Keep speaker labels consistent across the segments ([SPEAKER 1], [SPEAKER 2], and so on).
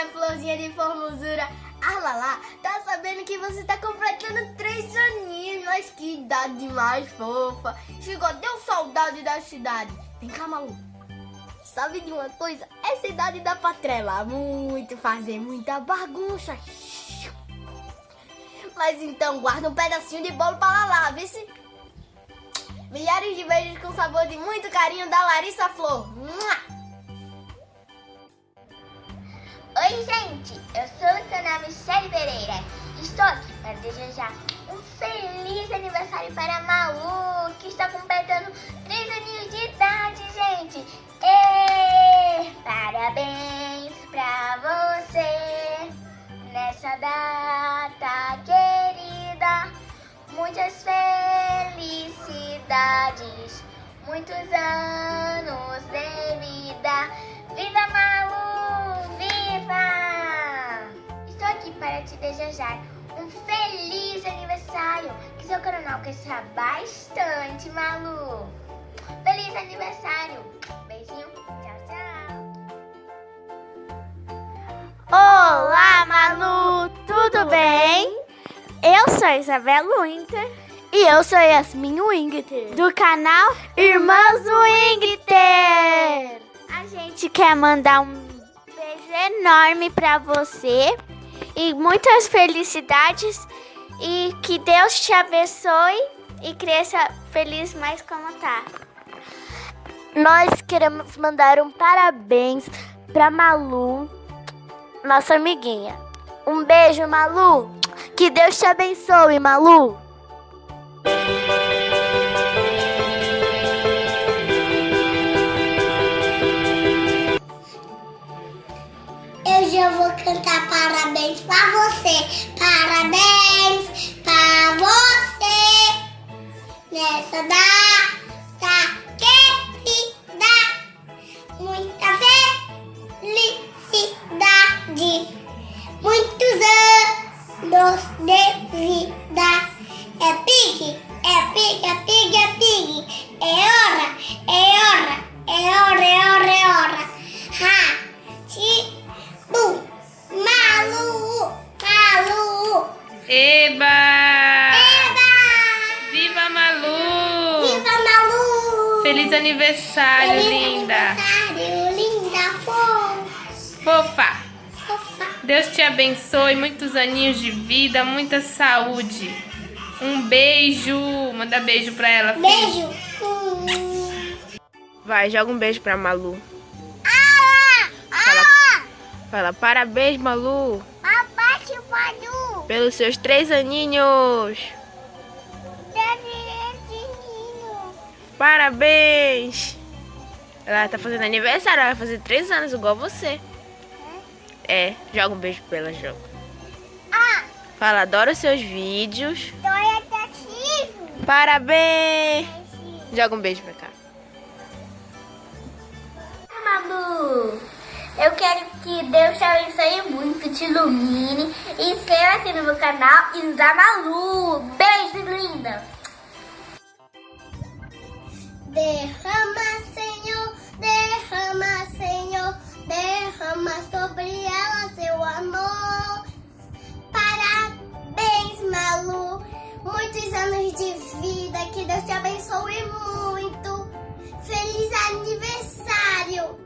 [SPEAKER 1] minha florzinha de formosura. Ah, lá, lá, tá sabendo que você tá completando três aninhos, mas que idade mais fofa. Chegou, deu saudade da cidade. Vem cá, Malu. Sabe de uma coisa? Essa idade dá pra trelar muito, fazer muita bagunça. Mas então, guarda um pedacinho de bolo pra lá, vê se... Milhares de beijos com sabor de muito carinho da Larissa Flor.
[SPEAKER 2] Oi, gente! Eu sou Luciana Michele Pereira. Estou aqui para desejar um feliz aniversário para a Malu, que está completando 3 aninhos de idade, gente! E parabéns para você nessa data querida. Muitas felicidades, muitos anos de vida. Viva Malu! Desejar um feliz aniversário. Que seu canal cresça bastante, Malu. Feliz aniversário. Beijinho. Tchau, tchau.
[SPEAKER 3] Olá, Malu! Tudo bem? Eu sou a Isabela Winter.
[SPEAKER 1] E eu sou Yasmin Wingter.
[SPEAKER 3] Do canal Irmãs Wingter. A gente quer mandar um beijo enorme pra você. E muitas felicidades. E que Deus te abençoe. E cresça feliz mais como tá.
[SPEAKER 1] Nós queremos mandar um parabéns pra Malu, nossa amiguinha. Um beijo, Malu. Que Deus te abençoe, Malu.
[SPEAKER 2] Nessa data querida. Muita felicidade. Muitos anos de vida. É pique, é pique, é pique, é pique. É hora, é hora, é hora, é hora, é hora. Ha, ti, bu, malu, malu.
[SPEAKER 4] Eba!
[SPEAKER 2] Eba!
[SPEAKER 4] Viva Malu!
[SPEAKER 2] Viva Malu!
[SPEAKER 4] Feliz aniversário,
[SPEAKER 2] Feliz
[SPEAKER 4] linda!
[SPEAKER 2] aniversário, linda, fofa.
[SPEAKER 4] Fofa!
[SPEAKER 2] fofa.
[SPEAKER 4] Deus te abençoe, muitos aninhos de vida, muita saúde. Um beijo. Manda beijo pra ela. filho.
[SPEAKER 2] Beijo. Hum.
[SPEAKER 4] Vai, joga um beijo pra Malu.
[SPEAKER 2] Ah, ah,
[SPEAKER 4] Fala, parabéns, Malu,
[SPEAKER 2] o Manu.
[SPEAKER 4] pelos seus três aninhos. Parabéns! Ela tá fazendo aniversário, ela vai fazer três anos, igual você. É, joga um beijo pra ela, joga.
[SPEAKER 2] Ah,
[SPEAKER 4] Fala, adoro seus vídeos.
[SPEAKER 2] Tá ativo.
[SPEAKER 4] Parabéns! Joga um beijo pra cá.
[SPEAKER 2] Malu, eu quero que Deus te abençoe muito, te ilumine. Inscreva-se no meu canal e da Malu. Beijo, linda. Derrama, Senhor, derrama, Senhor, derrama sobre ela seu amor. Parabéns, Malu, muitos anos de vida, que Deus te abençoe muito. Feliz aniversário!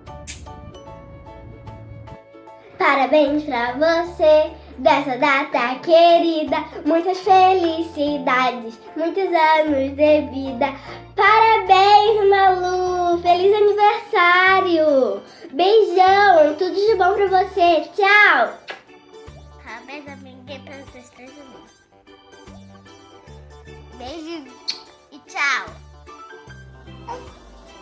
[SPEAKER 2] Parabéns pra você dessa data querida, muitas felicidades, muitos anos de vida. Parabéns, Malu! Feliz aniversário! Beijão, tudo de bom pra você. Tchau! Parabéns, amiga, pelos seus três anos. Beijo e tchau!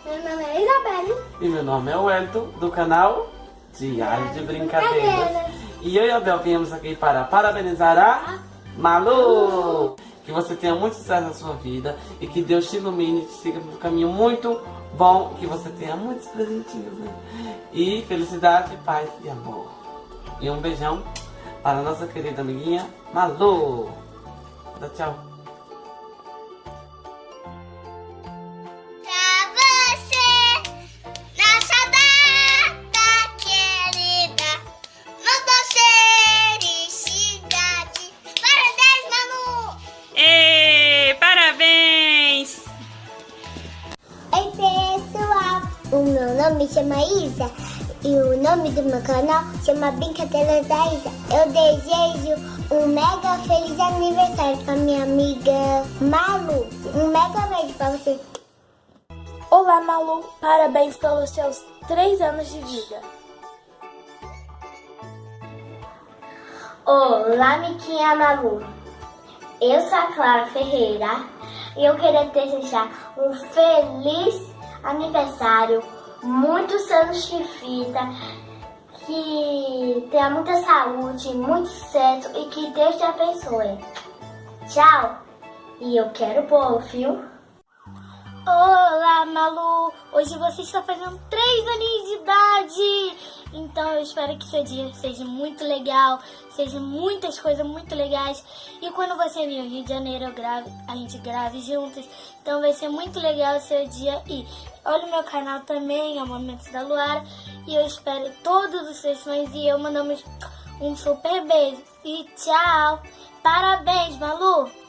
[SPEAKER 2] Meu nome é Isabelle.
[SPEAKER 5] E meu nome é Wellington, do canal Diário de Brincadeiras. E eu e a Bel viemos aqui para parabenizar a Malu! Que você tenha muito sucesso na sua vida e que Deus te ilumine, te siga por um caminho muito bom, que você tenha muitos presentinhos, né? E felicidade, paz e amor. E um beijão para a nossa querida amiguinha Malu! Dá tchau!
[SPEAKER 2] Meu nome chama Isa e o nome do meu canal chama Brincadeiras da Isa. Eu desejo um mega feliz aniversário pra minha amiga Malu. Um mega beijo pra você.
[SPEAKER 6] Olá, Malu. Parabéns pelos seus três anos de vida.
[SPEAKER 2] Olá, Miquinha Malu. Eu sou a Clara Ferreira e eu queria desejar um feliz aniversário, muitos anos de vida, que tenha muita saúde, muito sucesso e que Deus te abençoe. Tchau! E eu quero bolo, viu?
[SPEAKER 6] Olá, Malu. Hoje você está fazendo três aninhos de idade. Então eu espero que seu dia seja muito legal, seja muitas coisas muito legais. E quando você vir ao Rio de Janeiro, grave, a gente grave juntos. Então vai ser muito legal o seu dia. E olha o meu canal também, é o Momentos da Luara. E eu espero todos os seus sonhos e eu mandamos um super beijo. E tchau! Parabéns, Malu!